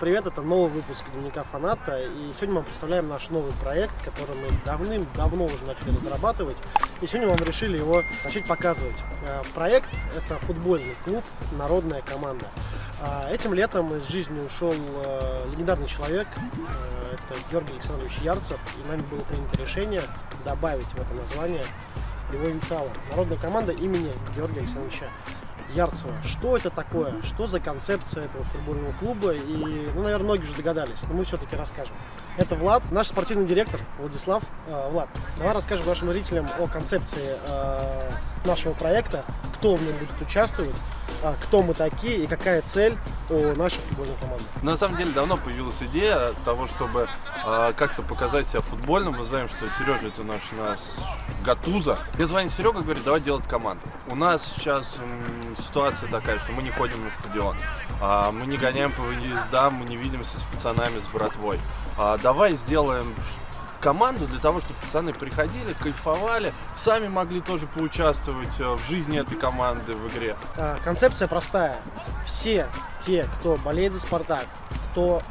привет! Это новый выпуск Дневника Фаната. И сегодня мы представляем наш новый проект, который мы давным-давно уже начали разрабатывать. И сегодня мы решили его начать показывать. Э, проект – это футбольный клуб «Народная команда». Э, этим летом из жизни ушел э, легендарный человек, это Георгий Александрович Ярцев. И нами было принято решение добавить в это название его инициалы. Народная команда имени Георгия Александровича Ярцева. Что это такое? Что за концепция этого футбольного клуба? И, ну, наверное, многие уже догадались, но мы все-таки расскажем. Это Влад, наш спортивный директор Владислав. Э, Влад, давай расскажем нашим зрителям о концепции э, нашего проекта, кто в нем будет участвовать, кто мы такие и какая цель у нашей футбольной команды. На самом деле давно появилась идея того, чтобы э, как-то показать себя футбольным. Мы знаем, что Сережа это наш, наш Гатуза. Мне звонит Серега, говорит, давай делать команду. У нас сейчас ситуация такая, что мы не ходим на стадион, а, мы не гоняем по выездам, мы не видимся с пацанами, с братвой. А, давай сделаем команду для того, чтобы пацаны приходили, кайфовали, сами могли тоже поучаствовать э, в жизни этой команды в игре. А, концепция простая. Все те, кто болеет за Спартак, кто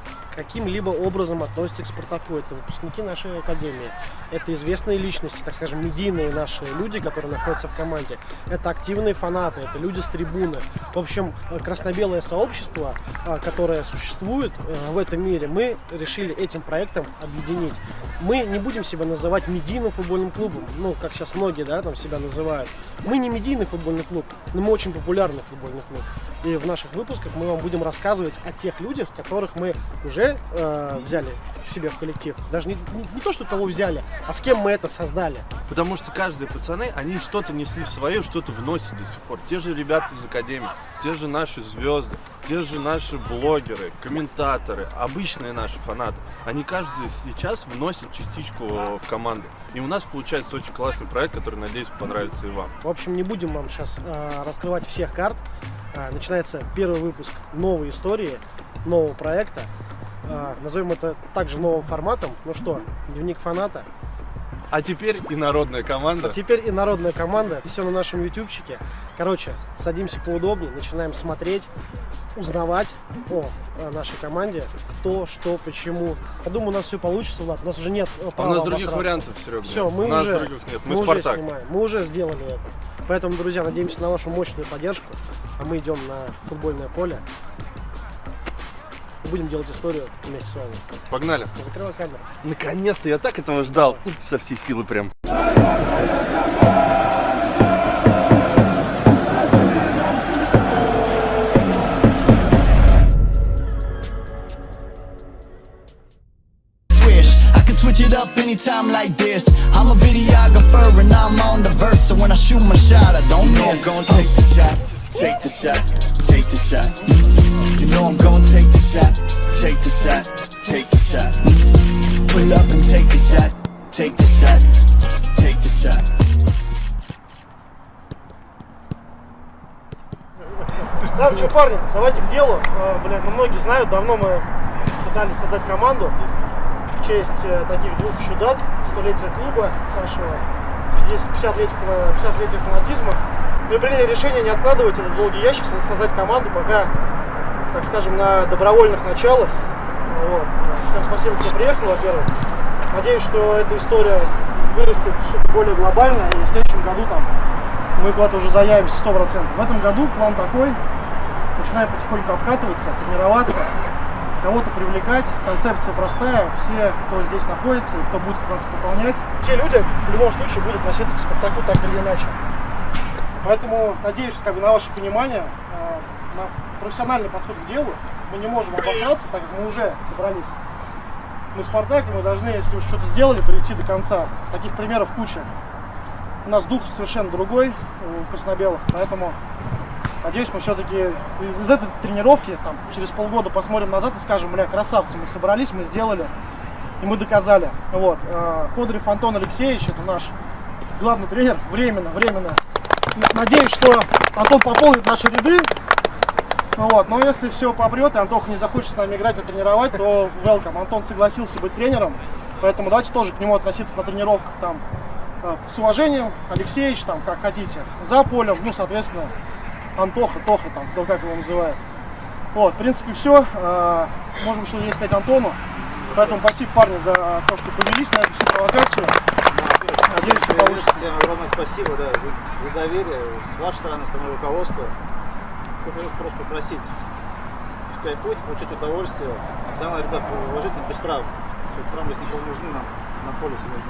каким-либо образом относятся к Спартаку. Это выпускники нашей академии, это известные личности, так скажем, медийные наши люди, которые находятся в команде. Это активные фанаты, это люди с трибуны. В общем, красно-белое сообщество, а, которое существует э, в этом мире, мы решили этим проектом объединить. Мы не будем себя называть медийным футбольным клубом, ну, как сейчас многие, да, там себя называют. Мы не медийный футбольный клуб, но мы очень популярный футбольный клуб. И в наших выпусках мы вам будем рассказывать о тех людях, которых мы уже э, взяли к себе в коллектив. Даже не, не, не то, что кого взяли, а с кем мы это создали. Потому что каждые пацаны, они что-то несли в свое, что-то вносят до сих пор. Те же ребята из Академии, те же наши звезды, те же наши блогеры, комментаторы, обычные наши фанаты. Они каждый сейчас вносят частичку в команду. И у нас получается очень классный проект, который, надеюсь, понравится и вам. В общем, не будем вам сейчас э, раскрывать всех карт. Э, начинается первый выпуск новой истории, нового проекта. Э, назовем это также новым форматом. Ну что, дневник фаната. А теперь и народная команда. А теперь и народная команда. Все на нашем ютубчике. Короче, садимся поудобнее, начинаем смотреть, узнавать о нашей команде, кто, что, почему. Я думаю, у нас все получится, Влад. У нас уже нет права а У нас других вариантов, Серега. Все, мы у нас уже, других нет. Мы, мы Спартак. уже снимаем. Мы уже сделали это. Поэтому, друзья, надеемся на вашу мощную поддержку. А мы идем на футбольное поле будем делать историю вместе с вами. Погнали. Закрывай камеру. Наконец-то, я так этого ждал. Со всей силы прям. switch it up anytime like this I'm a videographer and I'm on the verse So when I shoot my shot, I don't miss I'm gonna take the shot, take the shot, take the shot You know I'm gonna take the shot, take the shot, take the shot Pull up and take the shot, take the shot, take the shot Да, что, парни, давайте к делу. А, блин, ну многие знают, давно мы пытались создать команду в честь э, таких двух чудат, столетия клуба нашего, 50-летия 50 фанатизма. Мы приняли решение не откладывать этот долгий ящик, создать команду, пока так скажем, на добровольных началах. Вот. Всем спасибо, кто приехал, во-первых. Надеюсь, что эта история вырастет что-то более глобальное, и в следующем году там мы куда-то уже заявимся 100%. В этом году план такой, начинаем потихоньку обкатываться, тренироваться, кого-то привлекать. Концепция простая, все, кто здесь находится кто будет нас пополнять, те люди в любом случае будут относиться к Спартаку так или иначе. Поэтому надеюсь, как бы, на ваше понимание, э, на профессиональный подход к делу. Мы не можем обосраться, так как мы уже собрались. Мы Спартак, и мы должны, если уж что-то сделали, прийти до конца. Таких примеров куча. У нас дух совершенно другой у краснобелых, поэтому надеюсь, мы все-таки из этой тренировки там, через полгода посмотрим назад и скажем, бля, красавцы, мы собрались, мы сделали, и мы доказали. Вот. Э, Ходорев Антон Алексеевич, это наш главный тренер, временно, временно. Надеюсь, что Антон пополнит наши ряды, ну вот, но если все попрет, и Антоха не захочет с нами играть и тренировать, то welcome. Антон согласился быть тренером, поэтому давайте тоже к нему относиться на тренировках там э, с уважением. Алексеевич, там, как хотите, за полем, ну, соответственно, Антоха, Тоха, там, кто как его называет. Вот, в принципе, все. Можем еще здесь сказать Антону. Поэтому спасибо, парни, за то, что повелись на эту всю провокацию. Получится. Всем огромное спасибо да, за, за доверие. С вашей стороны, с стороны руководства. Хочу просто попросить кайфуть, получать удовольствие. Самое, ребят, уважительно, без травм. Травмы, если никому нужны, нам на поле все нужны.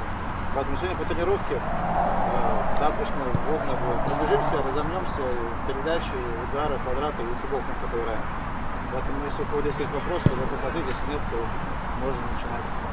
Поэтому сегодня по тренировке э, тапочно, водно будет. Пробежимся, разомнемся, передачи, удары, квадраты и футбол в конце поиграем. Поэтому если у кого есть вопросы, готов ответить, если нет, то можно начинать.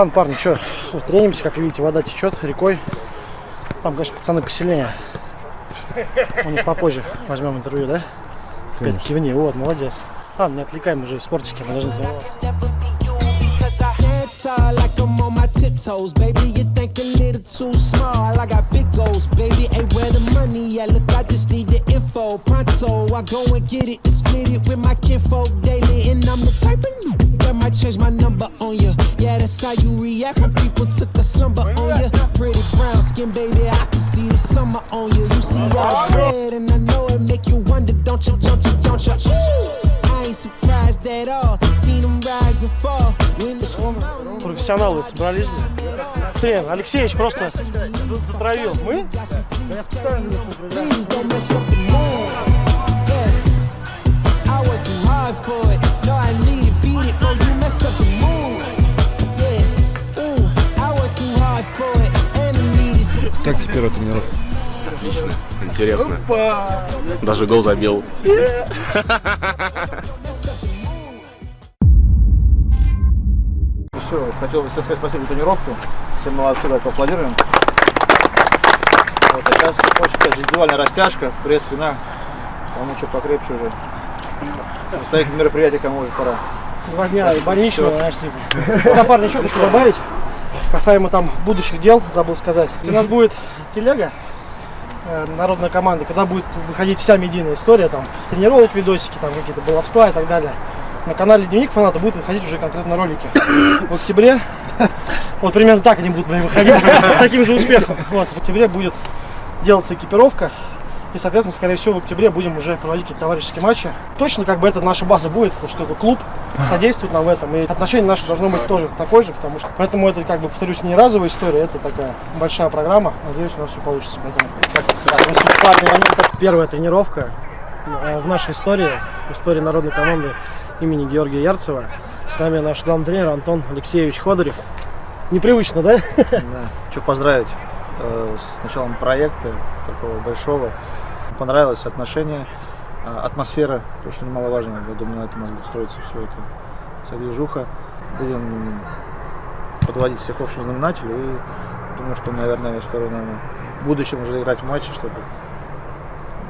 Ладно, парни, что, тренимся, как видите, вода течет рекой. Там, конечно, пацаны посильнее. У них попозже возьмем интервью, да? Опять кивни, вот, молодец. Ладно, не отвлекаем уже, спортики, мы должны тренироваться. tall like I'm on my tiptoes, baby. You think a little too small. I got big goals, baby. Ain't where the money at. Look, I just need the info. Pronto, I go and get it and split it with my kinfolk daily. And I'm the type of that might change my number on you. Yeah, that's how you react when people took a slumber on you. Pretty brown skin, baby. I can see the summer on you. You see all red, and I know it make you wonder, don't you, don't you, don't you? I ain't surprised at all. Seen them rise and fall. Профессионалы собрались. Трен, Алексеевич просто за- затравил. Мы? I worked too hard for it. It, bro. You mess up the mood. Yeah. Ooh, I worked too hard for it. And the need is Как тебе первая тренировка? Отлично, интересно. Даже гол забил. Все, хотел бы всем сказать спасибо за тренировку. Всем молодцы, так поаплодируем. Вот, а сейчас очень индивидуальная растяжка, пресс, спина. Кому что покрепче уже. Представитель мероприятия кому уже пора. Два дня и больничного, знаешь, типа. Парни, еще хочу добавить. Касаемо там будущих дел, забыл сказать. У нас будет телега, э, народная команда, когда будет выходить вся медийная история, там, с тренировок видосики, там, какие-то баловства и так далее. На канале Дневник фаната будут выходить уже конкретно ролики. В октябре, вот примерно так они будут выходить, с, с таким же успехом. Вот, в октябре будет делаться экипировка, и, соответственно, скорее всего, в октябре будем уже проводить какие-то товарищеские матчи. Точно как бы это наша база будет, потому что клуб содействует нам в этом. И отношение наше должно быть тоже такое же, потому что поэтому это, как бы, повторюсь, не разовая история, это такая большая программа. Надеюсь, у нас все получится. Поэтому, спасибо, парни. Это первая тренировка э, в нашей истории, в истории народной команды имени Георгия Ярцева. С нами наш главный тренер Антон Алексеевич Ходорев. Непривычно, да? Да. Хочу поздравить э, с началом проекта такого большого. Понравилось отношение, э, атмосфера, то, что немаловажно. Я думаю, на этом у нас будет строиться все это, вся движуха. Будем подводить всех к общему знаменателю и думаю, что, наверное, скоро, наверное, в будущем уже играть в матчи, чтобы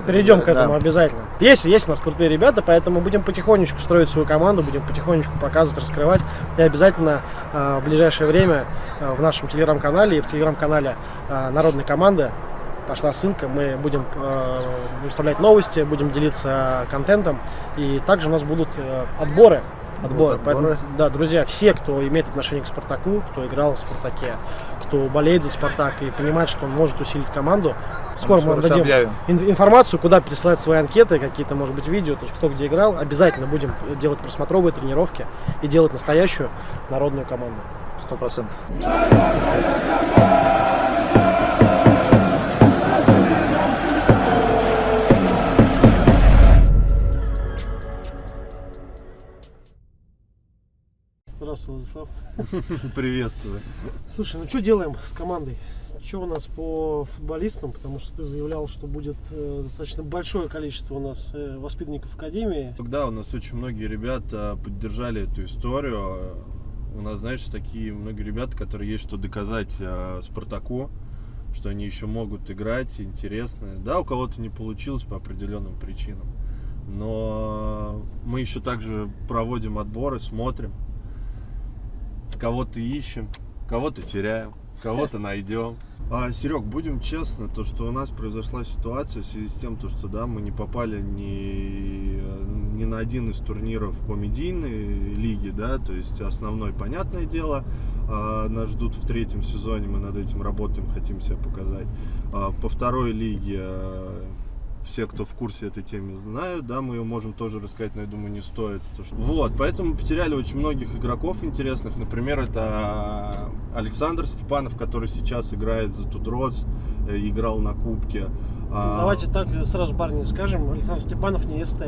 Перейдем к этому да. обязательно. Есть, есть у нас крутые ребята, поэтому будем потихонечку строить свою команду, будем потихонечку показывать, раскрывать. И обязательно э, в ближайшее время э, в нашем телеграм-канале и в телеграм-канале э, Народной команды пошла ссылка, мы будем э, выставлять новости, будем делиться контентом. И также у нас будут э, отборы. Отборы. отборы. Поэтому, да, друзья, все, кто имеет отношение к Спартаку, кто играл в Спартаке, кто болеет за Спартак и понимает, что он может усилить команду, скоро мы всё дадим объявим. ин- информацию, куда пересылать свои анкеты, какие-то, может быть, видео, то есть кто где играл. Обязательно будем делать просмотровые тренировки и делать настоящую народную команду. Сто процентов. Здравствуй, Владислав. Приветствую. Слушай, ну что делаем с командой? что у нас по футболистам? Потому что ты заявлял, что будет э, достаточно большое количество у нас э, воспитанников Академии. Тогда у нас очень многие ребята поддержали эту историю. У нас, знаешь, такие многие ребята, которые есть что доказать э, Спартаку, что они еще могут играть, интересно. Да, у кого-то не получилось по определенным причинам. Но мы еще также проводим отборы, смотрим, кого-то ищем, кого-то теряем, кого-то найдем. А, Серег, будем честны, то, что у нас произошла ситуация в связи с тем, то, что да, мы не попали ни, ни на один из турниров по медийной лиге, да, то есть основной, понятное дело, а, нас ждут в третьем сезоне, мы над этим работаем, хотим себя показать. А, по второй лиге а, все, кто в курсе этой темы, знают, да, мы ее можем тоже рассказать, но я думаю, не стоит. То, что... Вот, поэтому потеряли очень многих игроков интересных. Например, это Александр Степанов, который сейчас играет за Тудроц, э, играл на Кубке. А, Давайте так сразу, парни, скажем, Александр Степанов не СТ.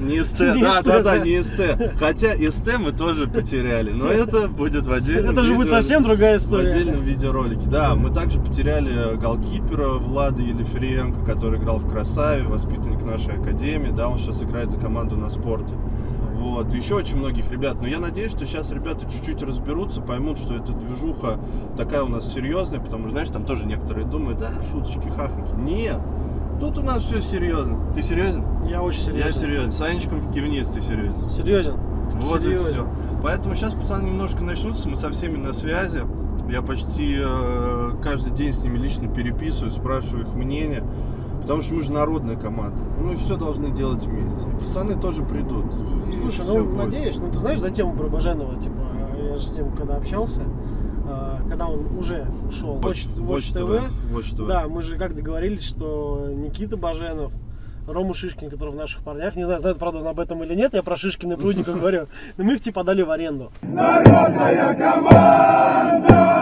Не СТ, да, да, да, не СТ. Хотя СТ мы тоже потеряли, но это будет в отдельном Это же будет совсем другая история. В отдельном видеоролике. Да, мы также потеряли голкипера Влада Елиференко, который играл в Красаве, воспитанник нашей академии, да, он сейчас играет за команду на спорте. Вот, еще очень многих ребят. Но я надеюсь, что сейчас ребята чуть-чуть разберутся, поймут, что эта движуха такая у нас серьезная, потому что, знаешь, там тоже некоторые думают, да, шуточки, хахаки. Нет, тут у нас все серьезно. Ты серьезен? Я очень серьезен. Я серьезен. Санечком кивнись, ты серьезен. Серьезен. Вот серьезен. и все. Поэтому сейчас пацаны немножко начнутся, мы со всеми на связи. Я почти э, каждый день с ними лично переписываю, спрашиваю их мнение. Потому что мы же народная команда. Мы все должны делать вместе. Пацаны тоже придут. Слушай, ну будет. надеюсь, ну ты знаешь за тему про Баженова, типа, я же с ним когда общался, а, когда он уже ушел Watch, Watch, TV, Watch TV, да, мы же как договорились, что Никита Баженов, Рому Шишкин, который в наших парнях, не знаю, знает, правда, он об этом или нет, я про Шишкина и Прудника говорю, но мы их типа дали в аренду. Народная команда!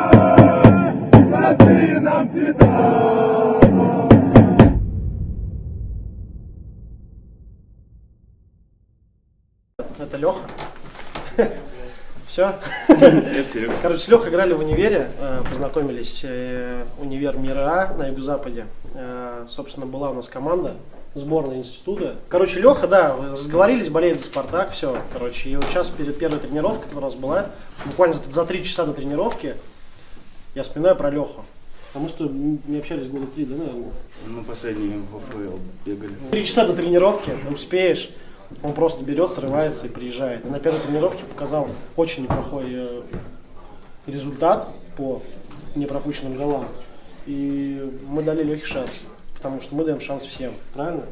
Нам цвета! Это Леха. Все. Короче, с Лехой играли в универе, э, познакомились. Э, универ Мира А на юго-западе. Э, собственно, была у нас команда сборная института. Короче, Леха, да, разговорились, болеет за Спартак, все. Короче, и вот сейчас перед первой тренировкой, которая у нас была, буквально за три часа до тренировки, я вспоминаю про Леху. Мы что, не общались года три, да, наверное? Ну, последние в ФЛ бегали. Три часа до тренировки, успеешь. Он просто берет, срывается и приезжает. И на первой тренировке показал очень неплохой э, результат по непропущенным голам. И мы дали легкий шанс, потому что мы даем шанс всем, правильно?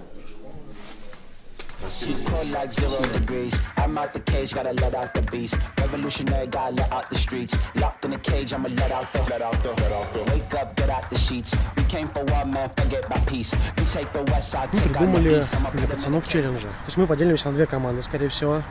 She's cold like zero degrees. I'm out the cage, gotta let out the beast. Revolutionary, gotta let out the streets. Locked in a cage, I'ma let out the, let out the, let out the. Wake up, get out the sheets. We came for one man, forget my peace. You take the west side, take out the east. для пацанов челленджи. То есть мы поделимся на две команды, скорее всего.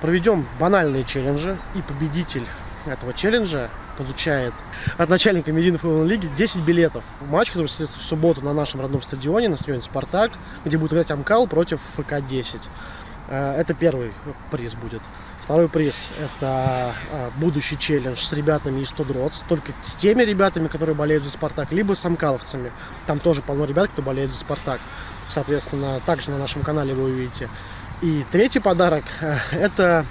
Проведем банальные челленджи, и победитель этого челленджа получает от начальника медийной футбольной лиги 10 билетов. Матч, который состоится в субботу на нашем родном стадионе, на стадионе «Спартак», где будет играть Амкал против ФК-10. Э, это первый приз будет. Второй приз – это э, будущий челлендж с ребятами из Тудроц, только с теми ребятами, которые болеют за «Спартак», либо с амкаловцами. Там тоже полно ребят, кто болеет за «Спартак». Соответственно, также на нашем канале вы увидите. И третий подарок э, – это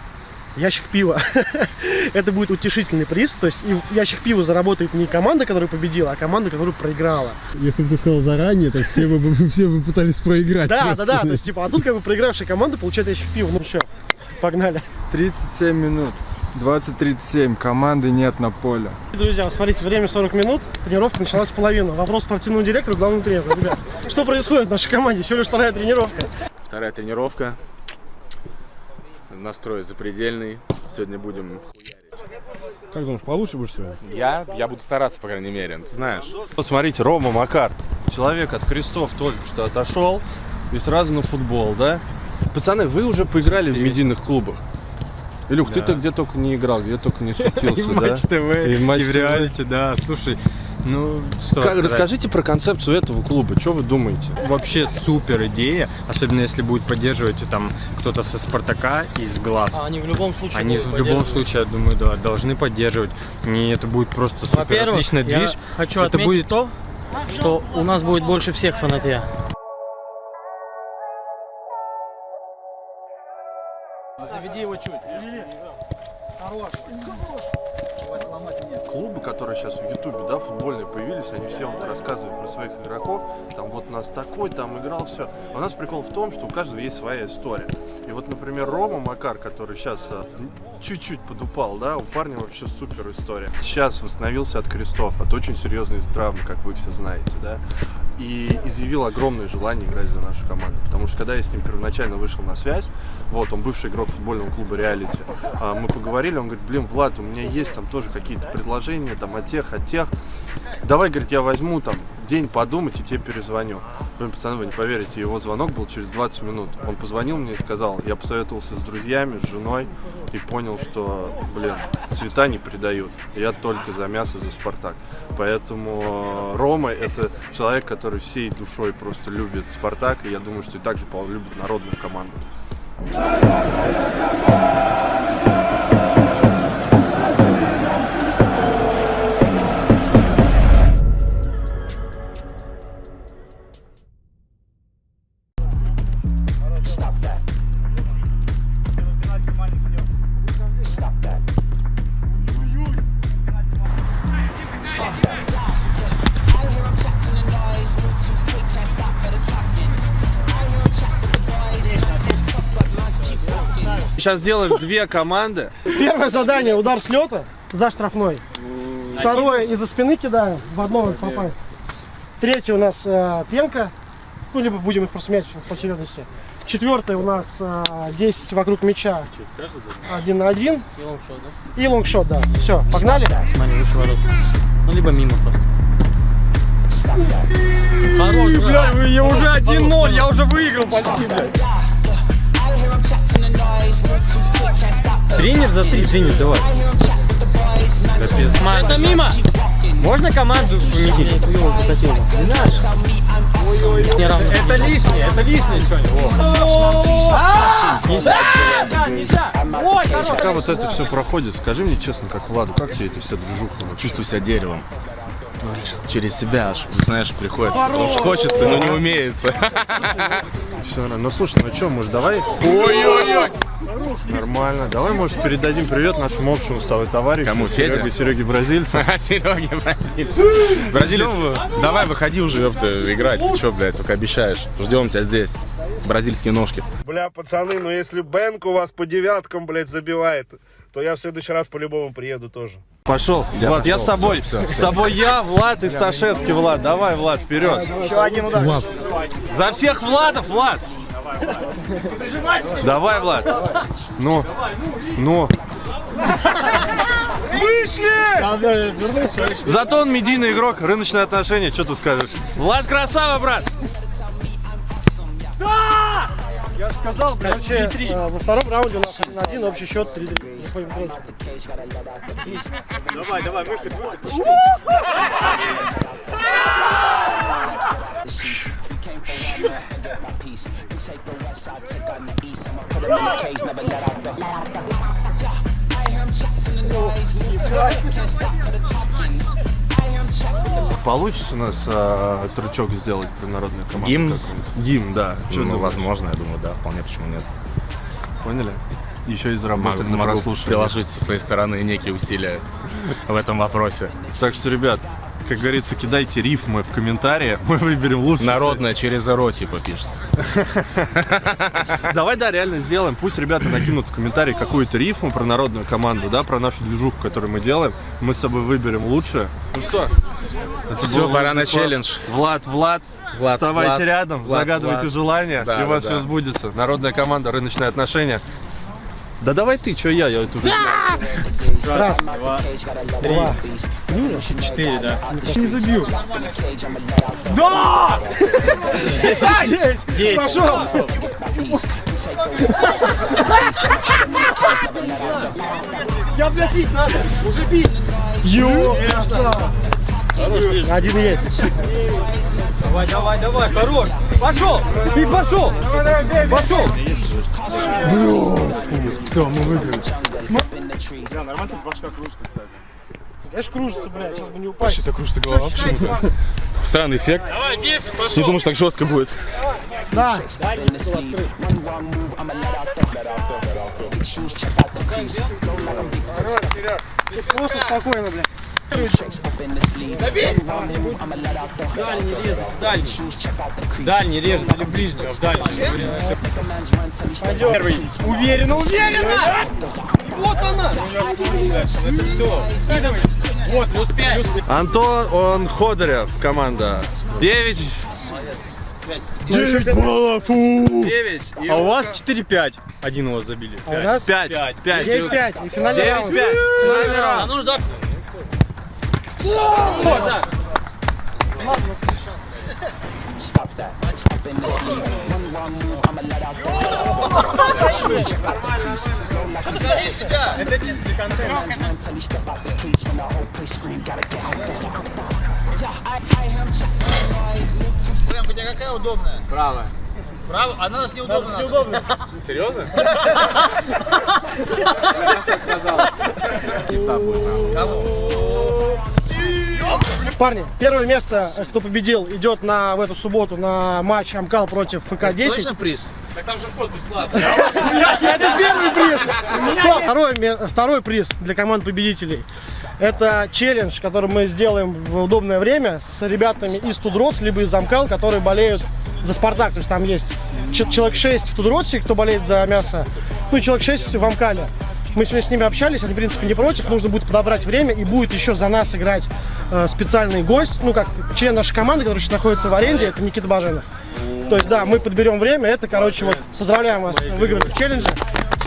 ящик пива. это будет утешительный приз. То есть ящик пива заработает не команда, которая победила, а команда, которая проиграла. Если бы ты сказал заранее, то все бы, все бы пытались проиграть. Да, да, да. То есть, типа, а тут как бы проигравшая команда получает ящик пива. Ну все, погнали. 37 минут. 20.37, команды нет на поле. Друзья, смотрите, время 40 минут, тренировка началась в половину. Вопрос спортивному директору, главному тренеру. Ребят, что происходит в нашей команде? Еще лишь вторая тренировка. Вторая тренировка настрой запредельный. Сегодня будем Как думаешь, получше будешь сегодня? Я? Я буду стараться, по крайней мере, ты знаешь. Посмотрите, Рома Макар. Человек от крестов только что отошел и сразу на футбол, да? Пацаны, вы уже поиграли в медийных клубах. Илюх, да. ты-то где только не играл, где только не светился, И в Матч ТВ, и в, матч и в реалити, да. Слушай, Ну, что Как- расскажите про концепцию этого клуба, что вы думаете? Вообще супер идея, особенно если будет поддерживать там кто-то со Спартака из глав. А они в любом случае Они в любом случае, я думаю, да, должны поддерживать. И это будет просто супер отличный я движ. хочу это отметить будет то, что у нас будет больше всех фанатья. Заведи его чуть. Хорош. Клубы, которые сейчас в Ютубе, да, футбольные появились, они все вот рассказывают про своих игроков, там вот нас такой, там играл, все. У нас прикол в том, что у каждого есть своя история. И вот, например, Рома Макар, который сейчас а, чуть-чуть подупал, да, у парня вообще супер история. Сейчас восстановился от крестов, от очень серьезной травмы, как вы все знаете, да. И изъявил огромное желание играть за нашу команду. Потому что когда я с ним первоначально вышел на связь, вот, он бывший игрок футбольного клуба Реалити, а, мы поговорили, он говорит, блин, Влад, у меня есть там тоже какие-то предложения, там, от тех, от тех. Давай, говорит, я возьму там день подумать и тебе перезвоню. Блин, пацаны, вы не поверите, его звонок был через 20 минут. Он позвонил мне и сказал, я посоветовался с друзьями, с женой и понял, что, блин, цвета не предают. Я только за мясо, за Спартак. Поэтому э, Рома это человек, который всей душой просто любит Спартак, и я думаю, что и также любит народную команду. Сейчас сделаем две команды. Первое задание удар с лета за штрафной. Второе из-за спины кидаем, в одно попасть. Третье у нас э, пенка. Ну, либо будем их просто менять по очередности. Четвертое у нас э, 10 вокруг мяча. Один на один. И лонгшот, да? И лонгшот, да. Все, погнали. Смотри, выше ворот. Ну, либо мимо просто. Хорош, Бля, вы- я уже 1-0, я уже выиграл почти, блядь. Тренер за три, тренер, давай. Это мимо! Можно команду поменять? Не равно. Это лишнее, это лишнее что-нибудь. Пока вот это все проходит, скажи мне честно, как Владу, как тебе эта вся движуха? Чувствую себя деревом. Через себя аж, знаешь, приходит. Потому что хочется, но не умеется. Все. Ну слушай, ну что, может давай? Ой-ой-ой. Нормально. Давай, может, передадим привет нашему общему с тобой товарищу. Кому, Федя? Сереге, Сереге Бразильцу. Сереги, бразилец. Бразилец, давай выходи уже, ёпта, играть. Ты чё, блядь, только обещаешь. Ждем тебя здесь. Бразильские ножки. Бля, пацаны, ну если Бэнк у вас по девяткам, блядь, забивает, то я в следующий раз по-любому приеду тоже. Пошел. Влад, я с тобой. С тобой я, Влад и Сташевский, Влад. Давай, Влад, вперед. Еще один удар. Влад, За всех Владов, Влад! Давай, Влад. Ну, ну. Зато он медийный игрок, рыночные отношения, что ты скажешь? Влад красава, брат! Короче, э, во втором раунде у нас 1-1, общий счет 3-3. Заходим в третий. Давай, давай, выход, выход. Получится у нас а, трючок сделать про народную команду? Гимн? Гимн, да. Чё Ну, возможно, я думаю, да, вполне, почему нет. Поняли? Еще и Могу, заработали на могу приложить со своей стороны некие усилия в этом вопросе. Так что, ребят, как говорится, кидайте рифмы в комментарии, мы выберем лучше. Народное через ро, типа, пишется. Давай, да, реально сделаем. Пусть ребята накинут в комментарии какую-то рифму про народную команду, да, про нашу движуху, которую мы делаем. Мы с собой выберем лучше. Ну что? Это был пора на челлендж. Влад, Влад, Влад, вставайте Влад, рядом, Влад, загадывайте Влад. желание, Да, и у вас да, все да. сбудется. Народная команда, рыночные отношения. Да давай ты, что я, я это уже... Раз, два, Четыре, да. не забил. Десять. Пошел! Я, блядь, бить надо! Уже бить! Ё! Один есть. Давай, давай, давай, хорош. Пошел, ты пошел. Пошел. Все, мы выиграли. Конечно, кружится, блядь, сейчас бы не упасть. Вообще-то кружится голова почему-то. Странный эффект. Давай, 10, Не пошел. думал, что так жестко будет. Да. Просто спокойно, блядь. Дальний резать, дальний. Резать или ближний, в дальний. Первый. Уверенно, уверенно! Вот она. Это все. Вот, плюс 5. Антон он Ходорев, команда. 9. 9 баллов, фу! 9. А у вас 4-5. Один у вас забили. А у нас 5. Пять. 5. 9-5. И финальный 9 раунд. 5. Финальный А раунд. ну ждать. Можно. Это чисто для контента. Прям у тебя какая удобная? Правая. Право? А на нас неудобно. неудобно. Серьезно? Парни, первое место, э, кто победил, идет на, в эту субботу на матч Амкал против ФК-10. приз? Это первый приз. Второй, приз для команд победителей. Это челлендж, который мы сделаем в удобное время с ребятами из 2DROTS, либо из Амкал, которые болеют за Спартак. То есть там есть человек 6 в Тудросе, кто болеет за мясо, ну и человек 6 в Амкале. Мы сегодня с ними общались, они, в принципе, не против. Нужно будет подобрать время, и будет еще за нас играть э, специальный гость, ну, как член нашей команды, который сейчас находится в аренде, это Никита Баженов. То есть, да, мы подберем время, это, короче, вот, поздравляем вас, выиграли в челлендже.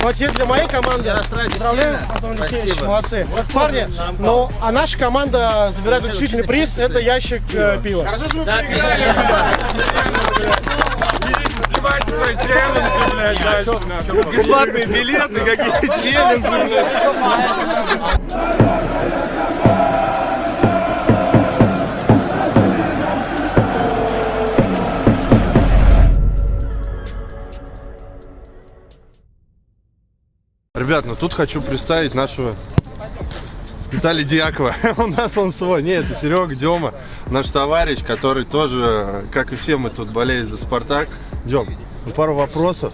Ну, а теперь для моей команды поздравляем, Антон Алексеевич, молодцы. Парни, ну, а наша команда забирает удивительный приз, это ящик э, пива. Бесплатные билеты, какие-то челленджи. Ребят, ну тут хочу представить нашего Виталия Дьякова. У нас он свой. Нет, это Серега Дема, наш товарищ, который тоже, как и все мы тут болеет за Спартак. Дем, ну, пару вопросов.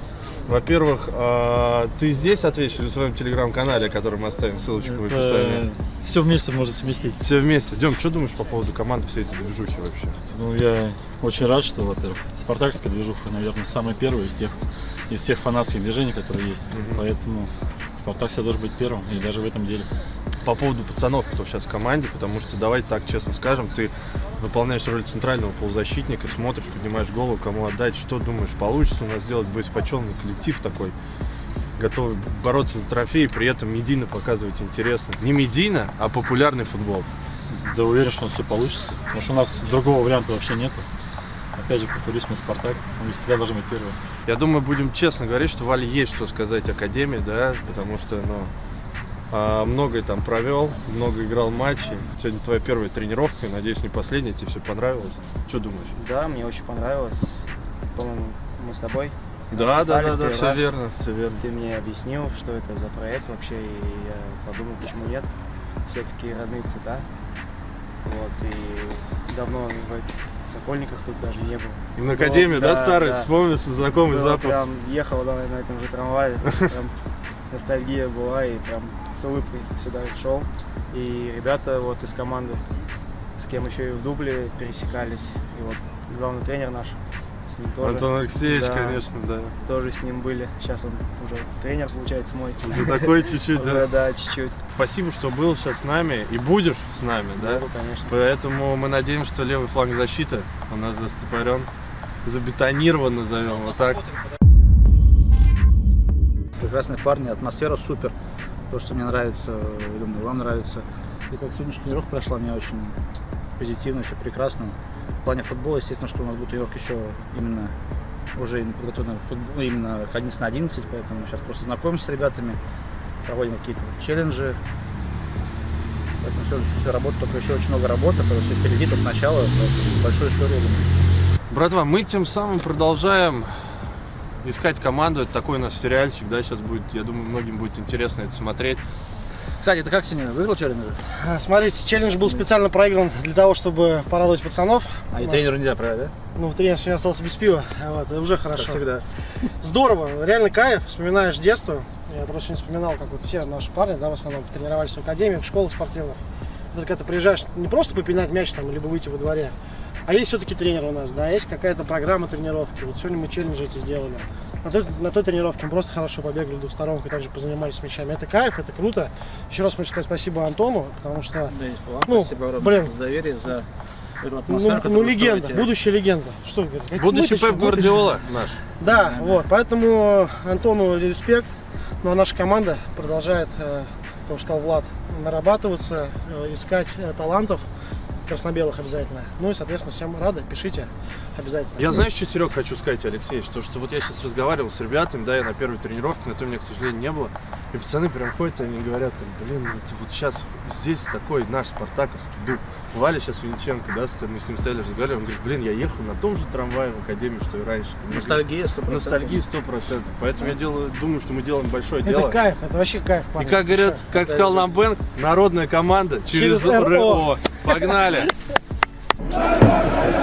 Во-первых, а, ты здесь ответишь или в своем телеграм-канале, который мы оставим ссылочку в описании? Все вместе можно совместить. Все вместе. Дем, что думаешь по поводу команды всей этой движухи вообще? Ну, я очень рад, что, во-первых, спартакская движуха, наверное, самая первая из тех, из всех фанатских движений, которые есть. Поэтому Спартак всегда должен быть первым, и даже в этом деле. По поводу пацанов, кто сейчас в команде, потому что, давай так честно скажем, ты выполняешь роль центрального полузащитника, смотришь, поднимаешь голову, кому отдать, что думаешь, получится у нас сделать боеспоченный коллектив такой, готовый бороться за трофеи, при этом медийно показывать интересно. Не медийно, а популярный футбол. Да уверен, что у нас все получится, потому что у нас другого варианта вообще нету. Опять же, повторюсь, мы Спартак, мы всегда должны быть первым. Я думаю, будем честно говорить, что Вале есть что сказать Академии, да, потому что, ну, многое там провел, много играл матчей. Сегодня твоя первая тренировка, надеюсь, не последняя, тебе все понравилось. Что думаешь? Да, мне очень понравилось. По-моему, мы с тобой. Да, да, да, да, все раз. верно, все верно. Ты мне объяснил, что это за проект вообще, и я подумал, почему нет. Все-таки родные цвета. Вот, и давно в Сокольниках тут даже не был. На Академию, да, Да, старый? да. Вспомнился знакомый Было запах. Прям ехал да, на этом же трамвае, прям ностальгия была, и прям с улыбкой сюда шел. И ребята вот из команды, с кем еще и в дубле пересекались, и вот главный тренер наш, с ним тоже. Антон Алексеевич, Да, конечно, да. Тоже с ним были. Сейчас он уже тренер, получается, мой. Уже такой чуть-чуть, да? Да, чуть-чуть. Спасибо, что был сейчас с нами и будешь с нами, да? Буду, конечно. Поэтому мы надеемся, что левый фланг защиты у нас застопорен, забетонирован, назовем вот так. Прекрасные парни, атмосфера супер. То, что мне нравится, думаю, вам нравится. И как сегодняшняя тренировка прошла, мне очень позитивно, все прекрасно. В плане футбола, естественно, что у нас будет тренировка еще именно уже подготовлена к футболу, ну, именно к 11 на 11, поэтому сейчас просто знакомимся с ребятами, проводим какие-то челленджи. Поэтому все, все работа, только еще очень много работы, потому что впереди только начало, большую историю. Братва, мы тем самым продолжаем искать команду. Это такой у нас сериальчик, да, сейчас будет, я думаю, многим будет интересно это смотреть. Кстати, ты как сегодня выиграл челлендж? А, Смотрите, челлендж был специально проигран для того, чтобы порадовать пацанов. А и Вот. тренеру нельзя проиграть, да? Ну, тренер сегодня остался без пива, вот, это уже хорошо. Как всегда. Здорово, реально кайф, вспоминаешь детство. Я просто не вспоминал, как вот все наши парни, да, в основном тренировались в академиях, в школах спортивных. Это когда ты приезжаешь не просто попинать мяч там, либо выйти во дворе, а есть все-таки тренер у нас, да, есть какая-то программа тренировки. Вот сегодня мы челленджи эти сделали. На той, на той тренировке мы просто хорошо побегали двусторонкой, также позанимались с мячами. Это кайф, это круто. Еще раз хочу сказать спасибо Антону, потому что, Да, вам ну, спасибо огромное блин, за доверие, за ну, ну, легенда, строите. будущая легенда. Что говорить? Будущий Пеп Гвардиола наш. Да, вот, поэтому Антону респект. Ну а наша команда продолжает, э, как сказал Влад, нарабатываться, э, искать э, талантов красно-белых обязательно. Ну и, соответственно, всем рады, пишите обязательно. Я знаешь, что, Серег, хочу сказать, Алексей, что, что вот я сейчас разговаривал с ребятами, да, я на первой тренировке, на той меня, к сожалению, не было. И пацаны прям ходят, и они говорят, там, блин, вот, вот сейчас здесь такой наш спартаковский дух. Валя сейчас Винченко, да, мы с ним стояли, разговаривали, он говорит, блин, я ехал на том же трамвае в академию, что и раньше. Ностальгия 100%. Ностальгия сто процентов. Поэтому я делаю, думаю, что мы делаем большое Это дело. кайф, это вообще кайф, И парни. как говорят, Всё. как сказал нам Бэнк, народная команда через, Через РО. РО. Погнали!